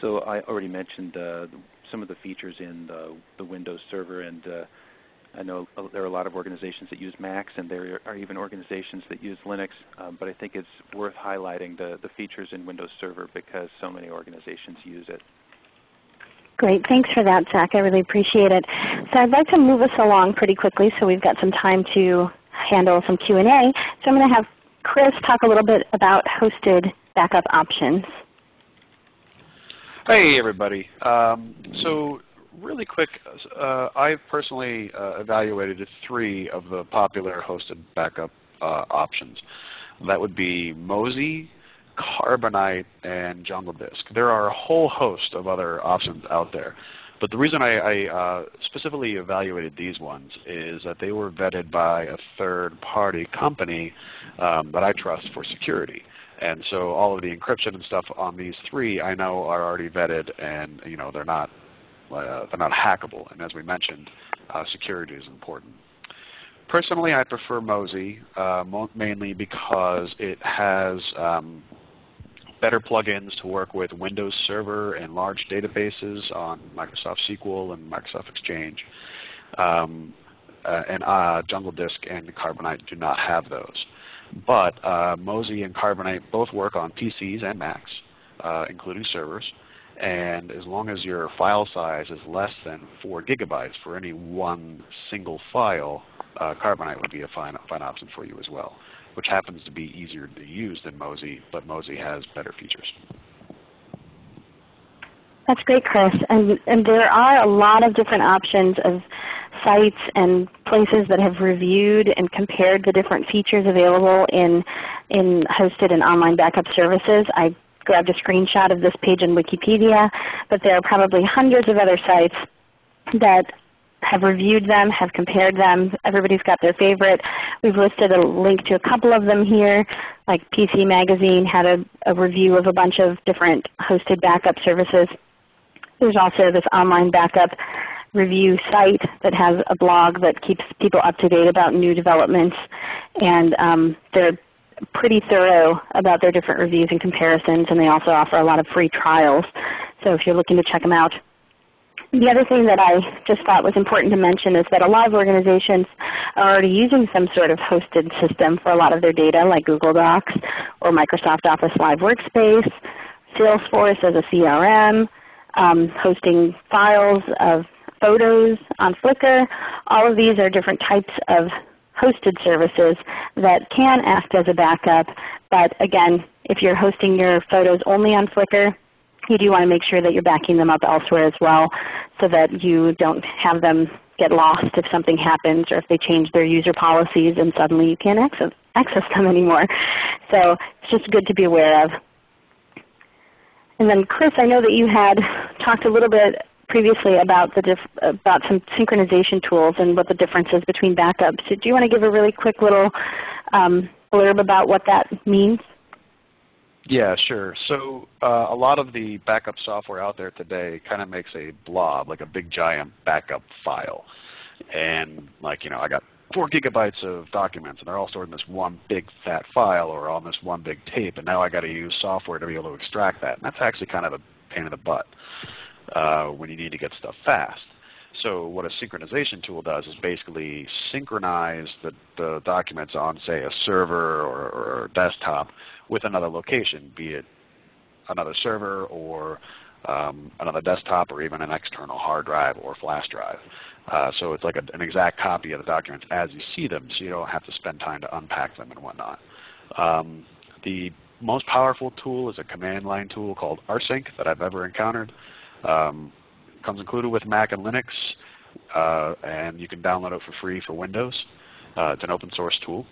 [SPEAKER 4] So I already mentioned uh, some of the features in the, the Windows Server, and uh, I know there are a lot of organizations that use Macs, and there are even organizations that use Linux. Um, but I think it's worth highlighting the, the features in Windows Server because so many organizations use it.
[SPEAKER 1] Great. Thanks for that, Zach. I really appreciate it. So I'd like to move us along pretty quickly so we've got some time to handle some Q&A. So I'm going to have Chris talk a little bit about hosted backup options.
[SPEAKER 2] Hey everybody. Um, so really quick, uh, I've personally uh, evaluated three of the popular hosted backup uh, options. That would be Mozy, Carbonite, and Jungle Disk. There are a whole host of other options out there. But the reason I, I uh, specifically evaluated these ones is that they were vetted by a third-party company um, that I trust for security. And so all of the encryption and stuff on these three I know are already vetted and you know they're not uh, they're not hackable. And as we mentioned, uh, security is important. Personally, I prefer Mozy uh, mainly because it has um, better plugins to work with Windows Server and large databases on Microsoft SQL and Microsoft Exchange. Um, uh, and uh, Jungle Disk and Carbonite do not have those. But uh, Mozy and Carbonite both work on PCs and Macs, uh, including servers. And as long as your file size is less than 4 gigabytes for any one single file, uh, Carbonite would be a fine, fine option for you as well, which happens to be easier to use than Mozy, but Mozy has better features.
[SPEAKER 1] That's great, Chris. And, and there are a lot of different options of sites and places that have reviewed and compared the different features available in, in hosted and online backup services. I grabbed a screenshot of this page in Wikipedia, but there are probably hundreds of other sites that have reviewed them, have compared them. Everybody's got their favorite. We've listed a link to a couple of them here. Like PC Magazine had a, a review of a bunch of different hosted backup services. There's also this online backup review site that has a blog that keeps people up to date about new developments. And um, they're pretty thorough about their different reviews and comparisons, and they also offer a lot of free trials. So if you're looking to check them out. The other thing that I just thought was important to mention is that a lot of organizations are already using some sort of hosted system for a lot of their data like Google Docs or Microsoft Office Live Workspace, Salesforce as a CRM, um, hosting files of photos on Flickr. All of these are different types of hosted services that can act as a backup. But again, if you're hosting your photos only on Flickr, you do want to make sure that you're backing them up elsewhere as well so that you don't have them get lost if something happens or if they change their user policies and suddenly you can't access, access them anymore. So it's just good to be aware of. And then Chris, I know that you had talked a little bit previously about the about some synchronization tools and what the difference is between backups. So do you want to give a really quick little um, blurb about what that means?
[SPEAKER 2] Yeah, sure. So uh, a lot of the backup software out there today kind of makes a blob, like a big giant backup file. And like, you know, I got four gigabytes of documents and they're all stored in this one big fat file or on this one big tape and now I got to use software to be able to extract that. And that's actually kind of a pain in the butt uh, when you need to get stuff fast. So what a synchronization tool does is basically synchronize the, the documents on say a server or, or desktop with another location, be it another server or um, another desktop or even an external hard drive or flash drive. Uh, so it's like a, an exact copy of the documents as you see them so you don't have to spend time to unpack them and whatnot. Um, the most powerful tool is a command line tool called rsync that I've ever encountered. Um, comes included with Mac and Linux, uh, and you can download it for free for Windows. Uh, it's an open source tool.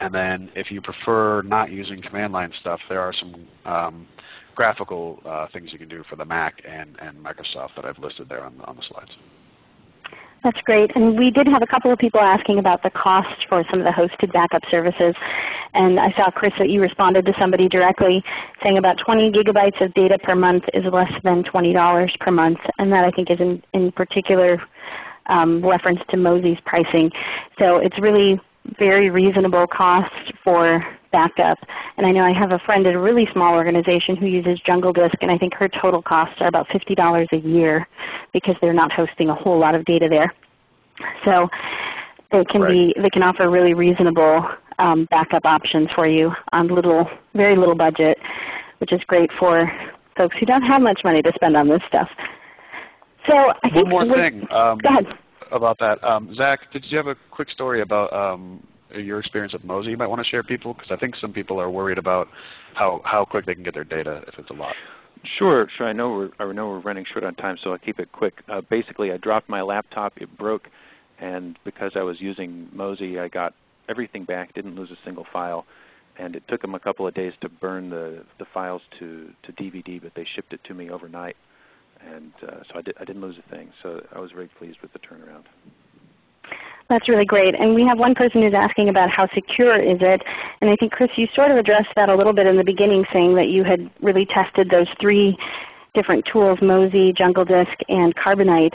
[SPEAKER 2] And then if you prefer not using command line stuff, there are some um, graphical uh, things you can do for the Mac and, and Microsoft that I've listed there on, on the slides.
[SPEAKER 1] That's great. And we did have a couple of people asking about the cost for some of the hosted backup services. And I saw, Chris, that you responded to somebody directly saying about 20 gigabytes of data per month is less than $20 per month. And that I think is in, in particular um, reference to Mozy's pricing. So it's really very reasonable cost for backup. And I know I have a friend at a really small organization who uses Jungle Disk, and I think her total costs are about $50 a year because they're not hosting a whole lot of data there. So they can right. be they can offer really reasonable um, backup options for you on little very little budget, which is great for folks who don't have much money to spend on this stuff. So I think
[SPEAKER 2] one more thing. Um, about that. Um, Zach, did you have a quick story about um, your experience with Mozy you might want to share people? Because I think some people are worried about how, how quick they can get their data if it's a lot.
[SPEAKER 4] Sure, sure. I know we're I know we're running short on time, so I'll keep it quick. Uh, basically, I dropped my laptop. It broke, and because I was using Mozy, I got everything back. Didn't lose a single file, and it took them a couple of days to burn the the files to to DVD, but they shipped it to me overnight. and uh, so I, did, I didn't lose a thing. So I was very pleased with the turnaround.
[SPEAKER 1] That's really great. And we have one person who's asking about how secure is it. And I think Chris, you sort of addressed that a little bit in the beginning saying that you had really tested those three different tools, Mozy, Jungle Disk, and Carbonite,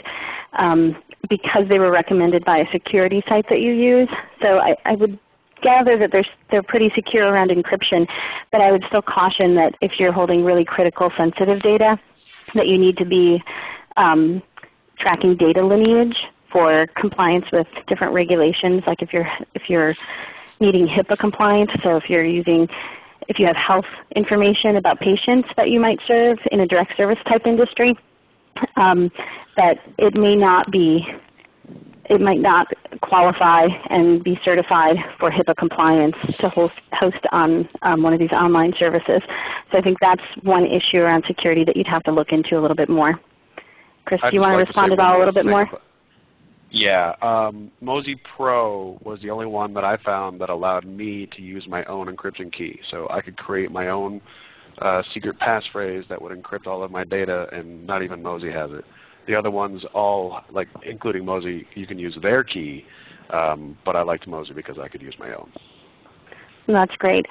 [SPEAKER 1] um, because they were recommended by a security site that you use. So I, I would gather that they're, they're pretty secure around encryption, but I would still caution that if you're holding really critical sensitive data, that you need to be um, tracking data lineage for compliance with different regulations, like if you're, if you're needing HIPAA compliance, so if you're using if you have health information about patients that you might serve in a direct service type industry, um, that it may not be, it might not qualify and be certified for HIPAA compliance to host, host on um, one of these online services. So I think that's one issue around security that you'd have to look into a little bit more. Chris, do you want to respond to that a little bit more?
[SPEAKER 2] Yeah, um, Mozy Pro was the only one that I found that allowed me to use my own encryption key. So I could create my own uh, secret passphrase that would encrypt all of my data, and not even Mozy has it. The other ones all, like including Mozy, you can use their key, um, but I liked Mozy because I could use my own.
[SPEAKER 1] That's great.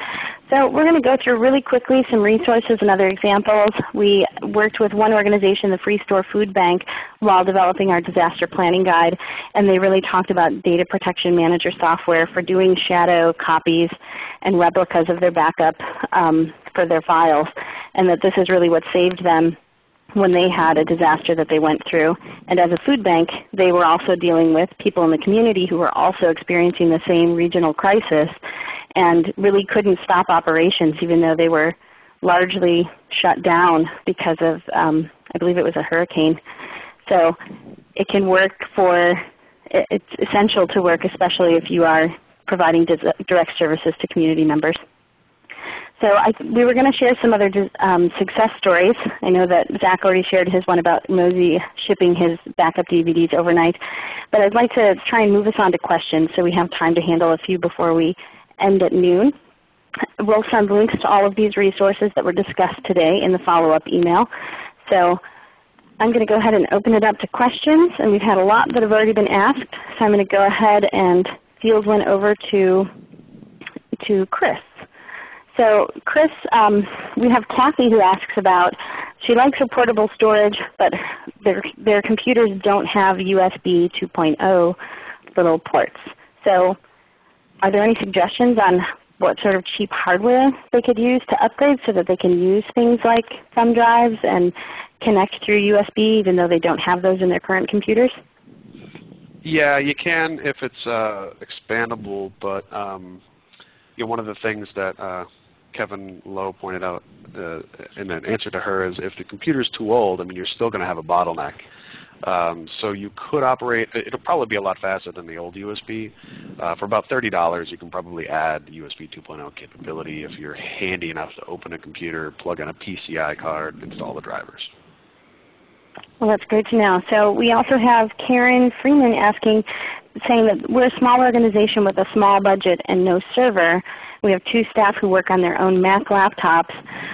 [SPEAKER 1] So we're going to go through really quickly some resources and other examples. We worked with one organization, the Freestore Foodbank, while developing our disaster planning guide, and they really talked about data protection manager software for doing shadow copies and replicas of their backup um, for their files, and that this is really what saved them when they had a disaster that they went through. And as a food bank, they were also dealing with people in the community who were also experiencing the same regional crisis and really couldn't stop operations even though they were largely shut down because of, um, I believe it was a hurricane. So it can work for, it's essential to work especially if you are providing direct services to community members. So I, we were going to share some other um, success stories. I know that Zach already shared his one about Mozy shipping his backup DVDs overnight. But I'd like to try and move us on to questions so we have time to handle a few before we end at noon. We'll send links to all of these resources that were discussed today in the follow-up email. So I'm going to go ahead and open it up to questions. And we've had a lot that have already been asked. So I'm going to go ahead and field one over to, to Chris. So Chris, um, we have Kathy who asks about, she likes her portable storage, but their, their computers don't have USB 2.0 little ports. So are there any suggestions on what sort of cheap hardware they could use to upgrade so that they can use things like thumb drives and connect through USB even though they don't have those in their current computers?
[SPEAKER 2] Yeah, you can if it's uh, expandable, but um, you know, one of the things that uh, Kevin Lowe pointed out uh, in an answer to her is if the computer is too old, I mean, you're still going to have a bottleneck. Um, so you could operate, it'll probably be a lot faster than the old USB. Uh, for about $30 you can probably add USB 2.0 capability if you're handy enough to open a computer, plug in a PCI card, install the drivers.
[SPEAKER 1] Well, that's great to know. So we also have Karen Freeman asking, saying that we're a small organization with a small budget and no server. We have two staff who work on their own Mac laptops.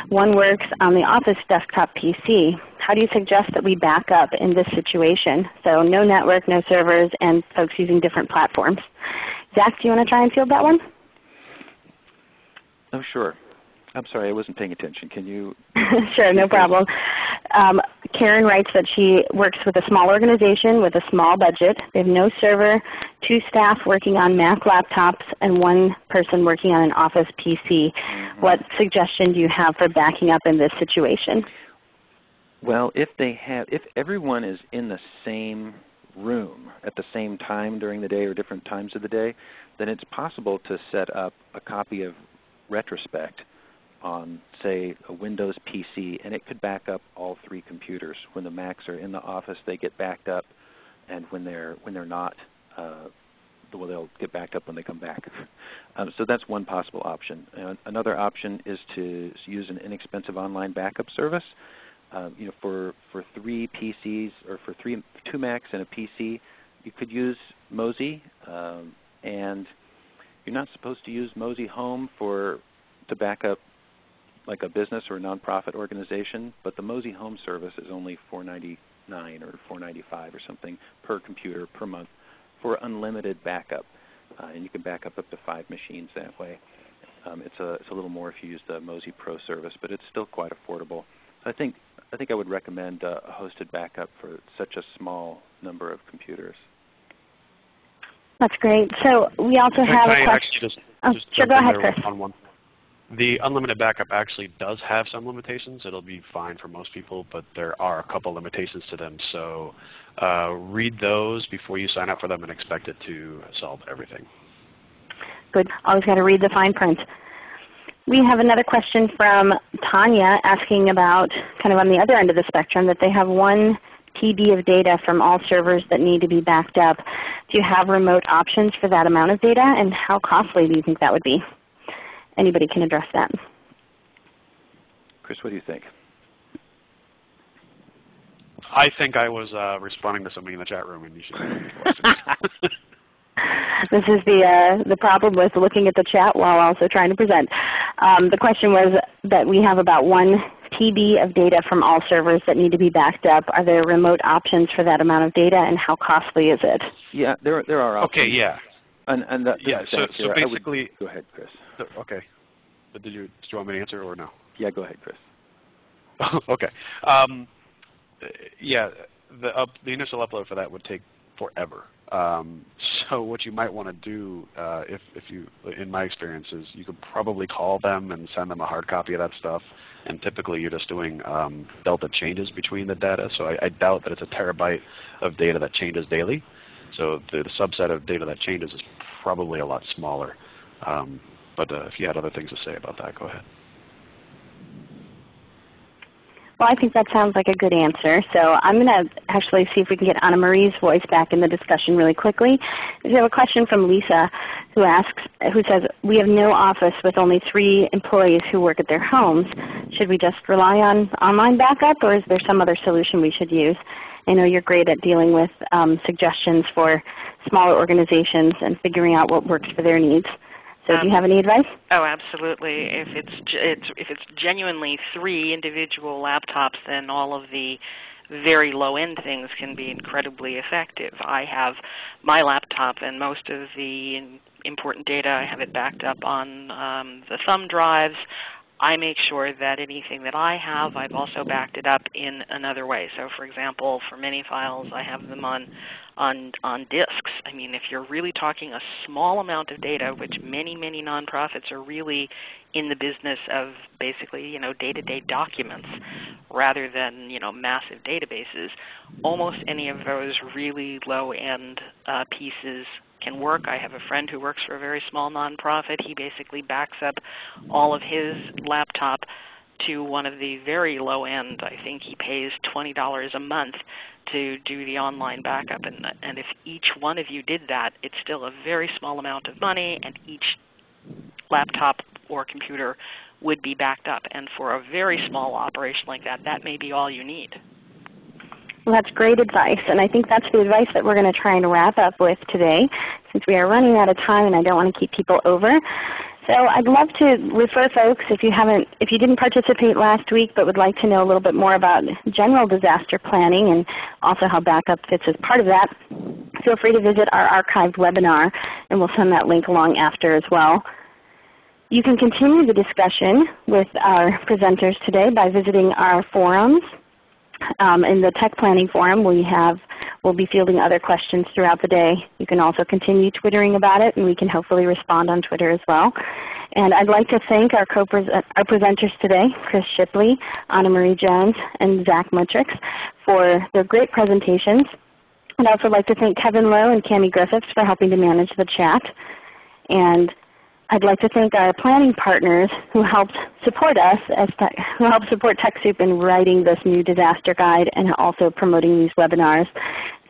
[SPEAKER 1] One works on the office desktop PC. How do you suggest that we back up in this situation? So no network, no servers, and folks using different platforms. Zach, do you want to try and field that one?
[SPEAKER 4] Oh, sure. I'm sorry, I wasn't paying attention. Can you?
[SPEAKER 1] sure, no problem. Um, Karen writes that she works with a small organization with a small budget. They have no server, two staff working on Mac laptops, and one person working on an Office PC. Mm -hmm. What suggestion do you have for backing up in this situation?
[SPEAKER 4] Well, if they have, if everyone is in the same room at the same time during the day or different times of the day, then it's possible to set up a copy of Retrospect on, say, a Windows PC, and it could back up all three computers. When the Macs are in the office, they get backed up, and when they're when they're not, uh, well, they'll get backed up when they come back. um, so that's one possible option. Uh, another option is to use an inexpensive online backup service. Uh, you know, for for three PCs or for three two Macs and a PC, you could use Mozy, um, and you're not supposed to use Mozy Home for to back up like a business or a nonprofit organization, but the Mozy Home Service is only 499 or 495 or something per computer per month for unlimited backup. Uh, and you can back up up to five machines that way. Um, it's, a, it's a little more if you use the Mozy Pro service, but it's still quite affordable. I think, I think I would recommend uh, a hosted backup for such a small number of computers.
[SPEAKER 1] That's great. So we also
[SPEAKER 2] can,
[SPEAKER 1] have
[SPEAKER 2] can
[SPEAKER 1] a question.
[SPEAKER 2] Just,
[SPEAKER 1] oh,
[SPEAKER 2] just
[SPEAKER 1] sure, go ahead, Chris.
[SPEAKER 2] On one. The unlimited backup actually does have some limitations. It'll be fine for most people, but there are a couple limitations to them. So uh, read those before you sign up for them and expect it to solve everything.
[SPEAKER 1] Good. Always got to read the fine print. We have another question from Tanya asking about kind of on the other end of the spectrum that they have one TB of data from all servers that need to be backed up. Do you have remote options for that amount of data and how costly do you think that would be? Anybody can address that.
[SPEAKER 4] Chris, what do you think?
[SPEAKER 2] I think I was uh, responding to something in the chat room, and you should questions.
[SPEAKER 1] this is the uh, the problem with looking at the chat while also trying to present. Um, the question was that we have about one TB of data from all servers that need to be backed up. Are there remote options for that amount of data, and how costly is it?
[SPEAKER 4] Yeah, there there are options.
[SPEAKER 2] Okay, yeah.
[SPEAKER 4] And, and that,
[SPEAKER 2] yeah, so, so basically,
[SPEAKER 4] would, go ahead, Chris.
[SPEAKER 2] Okay. But did you, did you want me to answer or no?
[SPEAKER 4] Yeah, go ahead, Chris.
[SPEAKER 2] okay. Um, yeah, the, up, the initial upload for that would take forever. Um, so what you might want to do, uh, if, if you, in my experience, is you could probably call them and send them a hard copy of that stuff. And typically you're just doing um, delta changes between the data. So I, I, doubt that it's a terabyte of data that changes daily. So the, the, subset of data that changes is probably a lot smaller. Um, but uh, if you had other things to say about that, go ahead.
[SPEAKER 1] Well, I think that sounds like a good answer. So I'm going to actually see if we can get Ana-Marie's voice back in the discussion really quickly. We have a question from Lisa who asks, who says, we have no office with only three employees who work at their homes. Should we just rely on online backup or is there some other solution we should use? I know you're great at dealing with um, suggestions for smaller organizations and figuring out what works for their needs. So um, do you have any advice?
[SPEAKER 3] Oh, absolutely. If it's, it's if it's genuinely three individual laptops, then all of the very low-end things can be incredibly effective. I have my laptop and most of the important data, I have it backed up on um, the thumb drives. I make sure that anything that I have, I've also backed it up in another way. So for example, for many files, I have them on, on, on disks. I mean, if you're really talking a small amount of data, which many, many nonprofits are really in the business of basically you know, day-to-day -day documents rather than you know, massive databases, almost any of those really low-end uh, pieces can work. I have a friend who works for a very small nonprofit. He basically backs up all of his laptop to one of the very low end. I think he pays $20 a month to do the online backup. And, and if each one of you did that, it's still a very small amount of money, and each laptop or computer would be backed up. And for a very small operation like that, that may be all you need.
[SPEAKER 1] Well, that's great advice, and I think that's the advice that we're going to try and wrap up with today since we are running out of time and I don't want to keep people over. So I'd love to refer folks if you haven't, if you didn't participate last week but would like to know a little bit more about general disaster planning and also how backup fits as part of that, feel free to visit our archived webinar and we'll send that link along after as well. You can continue the discussion with our presenters today by visiting our forums um, in the Tech Planning Forum, we have, we'll be fielding other questions throughout the day. You can also continue twittering about it, and we can hopefully respond on Twitter as well. And I'd like to thank our, our presenters today, Chris Shipley, Ana-Marie Jones, and Zach Mutrux for their great presentations. I'd also like to thank Kevin Lowe and Cami Griffiths for helping to manage the chat. And I'd like to thank our planning partners who helped support us, as who helped support TechSoup in writing this new disaster guide and also promoting these webinars.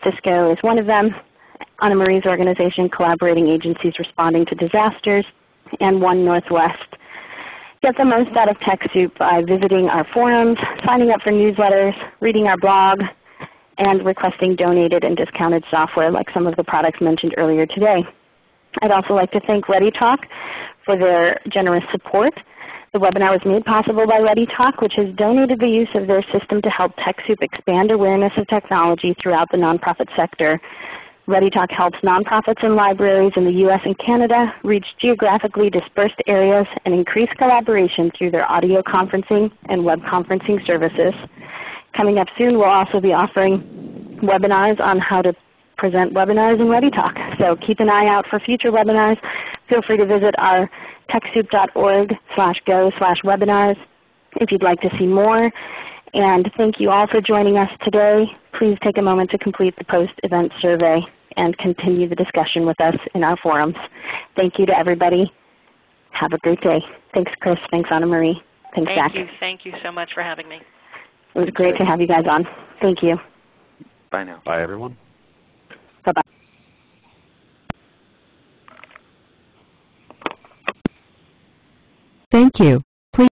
[SPEAKER 1] Cisco is one of them, Ana-Marie's organization, Collaborating Agencies Responding to Disasters, and One Northwest. Get the most out of TechSoup by visiting our forums, signing up for newsletters, reading our blog, and requesting donated and discounted software like some of the products mentioned earlier today. I'd also like to thank ReadyTalk for their generous support. The webinar was made possible by ReadyTalk, which has donated the use of their system to help TechSoup expand awareness of technology throughout the nonprofit sector. ReadyTalk helps nonprofits and libraries in the U.S. and Canada reach geographically dispersed areas and increase collaboration through their audio conferencing and web conferencing services. Coming up soon, we'll also be offering webinars on how to present webinars in ReadyTalk. So keep an eye out for future webinars. Feel free to visit our TechSoup.org slash go slash webinars if you'd like to see more. And thank you all for joining us today. Please take a moment to complete the post-event survey and continue the discussion with us in our forums. Thank you to everybody. Have a great day. Thanks Chris. Thanks Ana-Marie. Thanks
[SPEAKER 3] Thank
[SPEAKER 1] Zach.
[SPEAKER 3] you. Thank you so much for having me.
[SPEAKER 1] It was great to have you guys on. Thank you.
[SPEAKER 4] Bye now.
[SPEAKER 2] Bye, everyone.
[SPEAKER 1] Bye-bye.